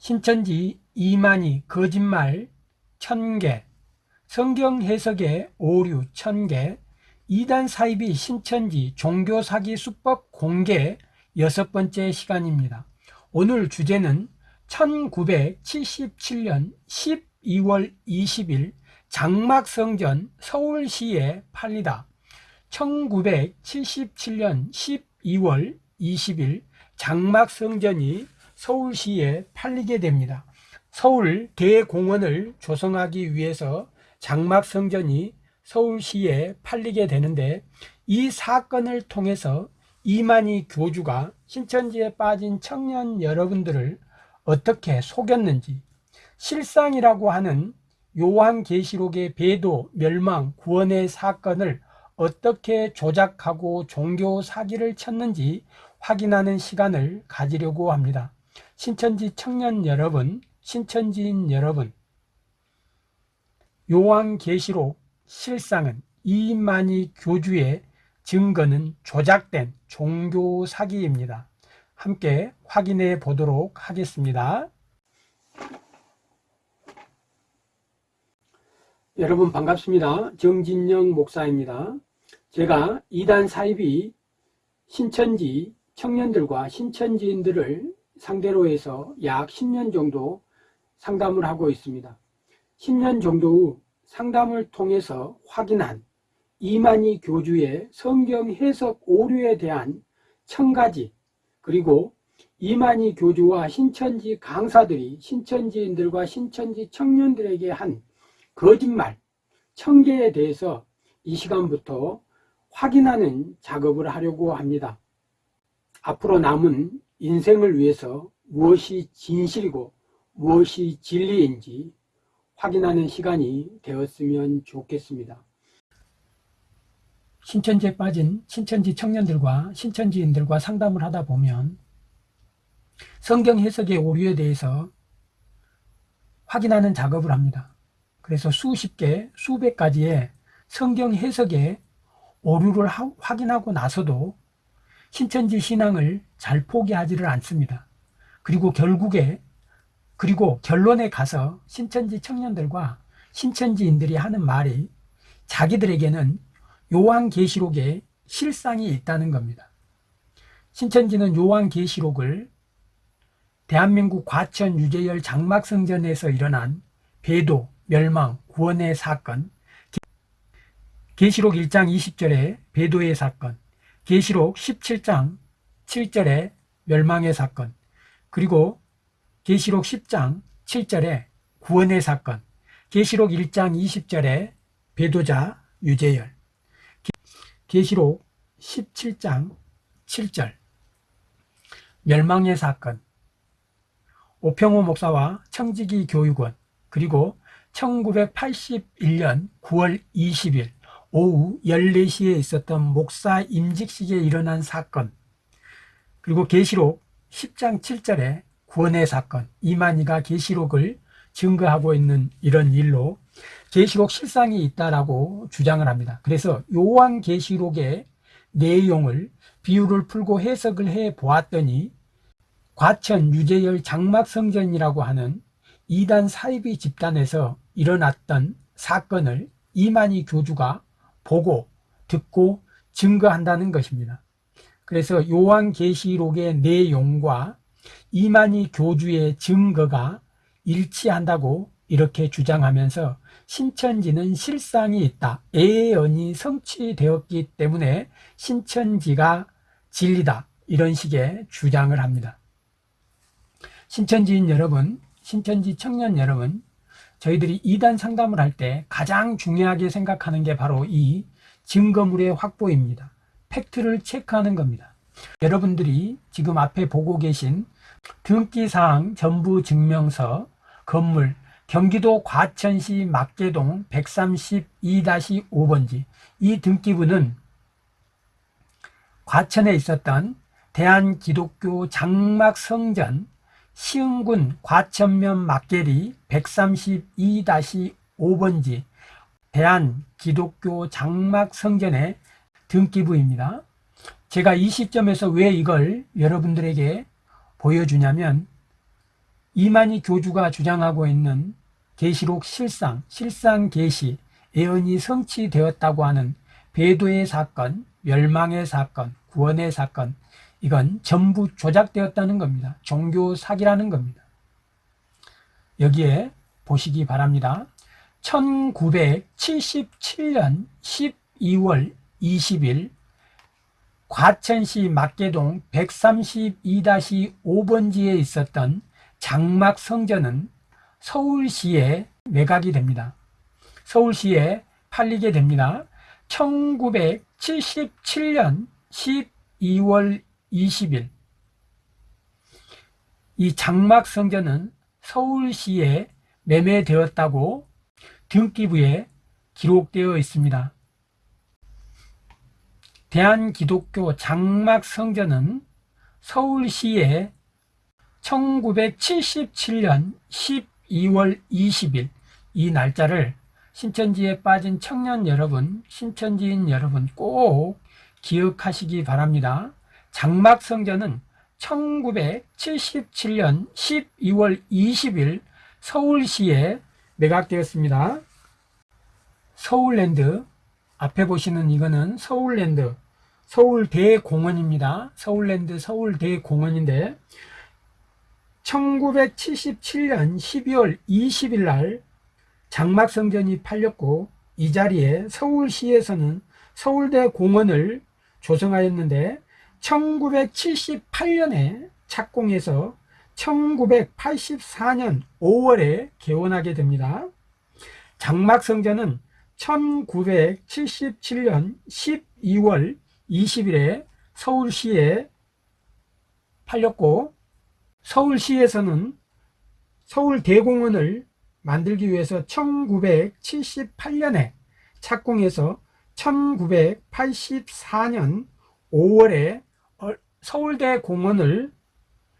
신천지 이만희 거짓말 천개 성경 해석의 오류 천개 이단 사이비 신천지 종교 사기 수법 공개 여섯 번째 시간입니다. 오늘 주제는 1977년 12월 20일 장막성전 서울시에 팔리다 1977년 12월 20일 장막성전이 서울시에 팔리게 됩니다. 서울 대공원을 조성하기 위해서 장막성전이 서울시에 팔리게 되는데 이 사건을 통해서 이만희 교주가 신천지에 빠진 청년 여러분들을 어떻게 속였는지 실상이라고 하는 요한계시록의 배도, 멸망, 구원의 사건을 어떻게 조작하고 종교 사기를 쳤는지 확인하는 시간을 가지려고 합니다. 신천지 청년 여러분, 신천지인 여러분, 요한계시록 실상은 이만희 교주의 증거는 조작된 종교 사기입니다. 함께 확인해 보도록 하겠습니다. 여러분 반갑습니다. 정진영 목사입니다. 제가 이단 사입이 신천지 청년들과 신천지인들을 상대로 해서 약 10년 정도 상담을 하고 있습니다. 10년 정도 후 상담을 통해서 확인한 이만희 교주의 성경 해석 오류에 대한 천가지 그리고 이만희 교주와 신천지 강사들이 신천지인들과 신천지 청년들에게 한 거짓말 천개에 대해서 이 시간부터 확인하는 작업을 하려고 합니다. 앞으로 남은 인생을 위해서 무엇이 진실이고 무엇이 진리인지 확인하는 시간이 되었으면 좋겠습니다. 신천지에 빠진 신천지 청년들과 신천지인들과 상담을 하다 보면 성경 해석의 오류에 대해서 확인하는 작업을 합니다. 그래서 수십 개, 수백 가지의 성경 해석의 오류를 확인하고 나서도 신천지 신앙을 잘 포기하지를 않습니다. 그리고 결국에 그리고 결론에 가서 신천지 청년들과 신천지인들이 하는 말이 자기들에게는 요한계시록에 실상이 있다는 겁니다. 신천지는 요한계시록을 대한민국 과천 유재열 장막성전에서 일어난 배도, 멸망, 구원의 사건 계시록 1장 20절에 배도의 사건 계시록 17장 7절에 멸망의 사건 그리고 계시록 10장 7절에 구원의 사건 계시록 1장 20절에 배도자 유재열 계시록 17장 7절 멸망의 사건 오평호 목사와 청지기 교육원 그리고 1981년 9월 20일 오후 14시에 있었던 목사 임직식에 일어난 사건 그리고 계시록 10장 7절에 구원의 사건 이만희가 계시록을 증거하고 있는 이런 일로 계시록 실상이 있다라고 주장을 합니다. 그래서 요한 계시록의 내용을 비유를 풀고 해석을 해 보았더니 과천 유재열 장막성전이라고 하는 이단 사이비 집단에서 일어났던 사건을 이만희 교주가 보고 듣고 증거한다는 것입니다. 그래서 요한계시록의 내용과 이만희 교주의 증거가 일치한다고 이렇게 주장하면서 신천지는 실상이 있다. 예언이 성취되었기 때문에 신천지가 진리다. 이런 식의 주장을 합니다. 신천지인 여러분, 신천지 청년 여러분, 저희들이 이단 상담을 할 때 가장 중요하게 생각하는 게 바로 이 증거물의 확보입니다. 팩트를 체크하는 겁니다. 여러분들이 지금 앞에 보고 계신 등기사항 전부 증명서 건물 경기도 과천시 막계동 132-5번지 이 등기부는 과천에 있었던 대한기독교 장막성전 시흥군 과천면 막계리 132-5번지 대한기독교 장막성전의 등기부입니다. 제가 이 시점에서 왜 이걸 여러분들에게 보여주냐면 이만희 교주가 주장하고 있는 계시록 실상, 실상 계시, 예언이 성취되었다고 하는 배도의 사건, 멸망의 사건, 구원의 사건, 이건 전부 조작되었다는 겁니다. 종교 사기라는 겁니다. 여기에 보시기 바랍니다. 1977년 12월 20일 과천시 막계동 132-5번지에 있었던 장막 성전은 서울시에 매각이 됩니다. 서울시에 팔리게 됩니다. 1977년 12월 20일 이 장막 성전은 서울시에 매매되었다고 등기부에 기록되어 있습니다. 대한기독교 장막 성전은 서울시에 1977년 12월 20일 이 날짜를 신천지에 빠진 청년 여러분, 신천지인 여러분 꼭 기억하시기 바랍니다. 장막 성전은 1977년 12월 20일 서울시에 매각되었습니다. 서울랜드 앞에 보시는 이거는 서울랜드 서울대공원입니다. 서울랜드 서울대공원인데 1977년 12월 20일 날 장막성전이 팔렸고 이 자리에 서울시에서는 서울대공원을 조성하였는데 1978년에 착공해서 1984년 5월에 개원하게 됩니다. 장막성전은 1977년 12월 20일에 서울시에 팔렸고 서울시에서는 서울대공원을 만들기 위해서 1978년에 착공해서 1984년 5월에 서울대 공원을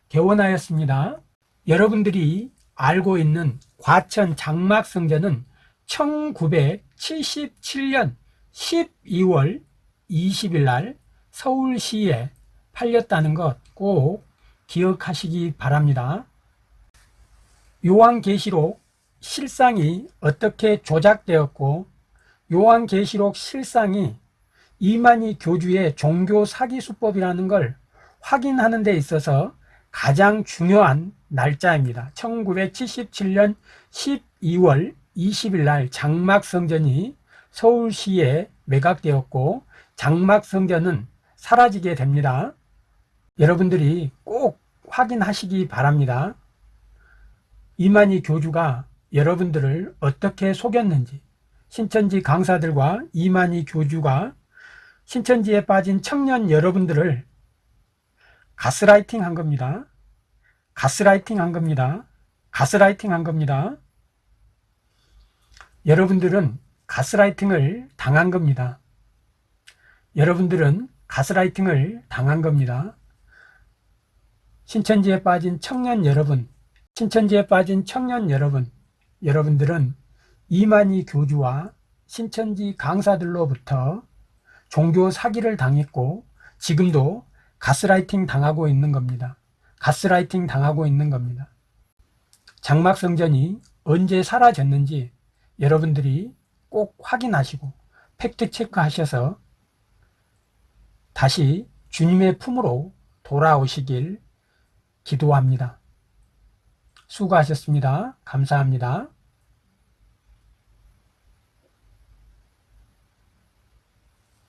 개원하였습니다. 여러분들이 알고 있는 과천 장막성전은 1977년 12월 20일 날 서울시에 팔렸다는 것 꼭 기억하시기 바랍니다. 요한계시록 실상이 어떻게 조작되었고 요한계시록 실상이 이만희 교주의 종교 사기 수법이라는 걸 확인하는 데 있어서 가장 중요한 날짜입니다. 1977년 12월 20일 날 장막성전이 서울시에 매각되었고 장막성전은 사라지게 됩니다. 여러분들이 꼭 확인하시기 바랍니다. 이만희 교주가 여러분들을 어떻게 속였는지 신천지 강사들과 이만희 교주가 신천지에 빠진 청년 여러분들을 가스라이팅 한 겁니다. 가스라이팅 한 겁니다. 가스라이팅 한 겁니다. 여러분들은 가스라이팅을 당한 겁니다. 여러분들은 가스라이팅을 당한 겁니다. 신천지에 빠진 청년 여러분, 신천지에 빠진 청년 여러분, 여러분들은 이만희 교주와 신천지 강사들로부터 종교 사기를 당했고 지금도 가스라이팅 당하고 있는 겁니다. 가스라이팅 당하고 있는 겁니다. 장막성전이 언제 사라졌는지 여러분들이 꼭 확인하시고 팩트 체크하셔서 다시 주님의 품으로 돌아오시길 기도합니다. 수고하셨습니다. 감사합니다.